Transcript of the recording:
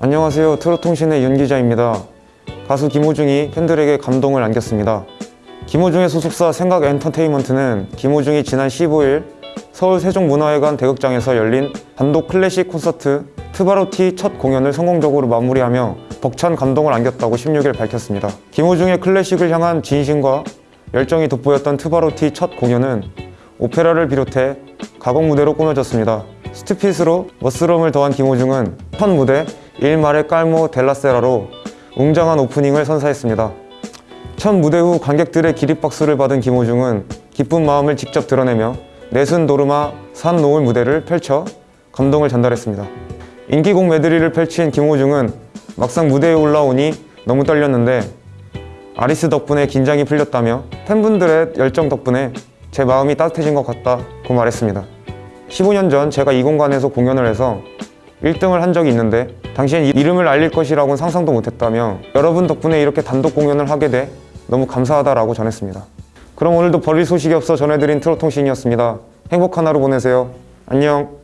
안녕하세요. 트롯통신의 윤 기자입니다. 가수 김호중이 팬들에게 감동을 안겼습니다. 김호중의 소속사 생각 엔터테인먼트는 김호중이 지난 15일 서울 세종문화회관 대극장에서 열린 단독 클래식 콘서트 트바로티 첫 공연을 성공적으로 마무리하며 벅찬 감동을 안겼다고 16일 밝혔습니다. 김호중의 클래식을 향한 진심과 열정이 돋보였던 트바로티 첫 공연은 오페라를 비롯해 가곡 무대로 꾸며졌습니다. 스투핏으로 멋스러움을 더한 김호중은 첫 무대 일말의 깔모 델라세라로 웅장한 오프닝을 선사했습니다. 첫 무대 후 관객들의 기립박수를 받은 김호중은 기쁜 마음을 직접 드러내며 내순 도르마 산 노을 무대를 펼쳐 감동을 전달했습니다. 인기곡 메드리를 펼친 김호중은 막상 무대에 올라오니 너무 떨렸는데 아리스 덕분에 긴장이 풀렸다며 팬분들의 열정 덕분에 제 마음이 따뜻해진 것 같다고 말했습니다. 15년 전 제가 이 공간에서 공연을 해서 1등을 한 적이 있는데 이- 이름을 알릴 것이라고는 상상도 못했다며 여러분 덕분에 이렇게 단독 공연을 하게 돼 너무 감사하다라고 전했습니다. 그럼 오늘도 버릴 소식이 없어 전해드린 트롯통신이었습니다. 행복한 하루 보내세요. 안녕.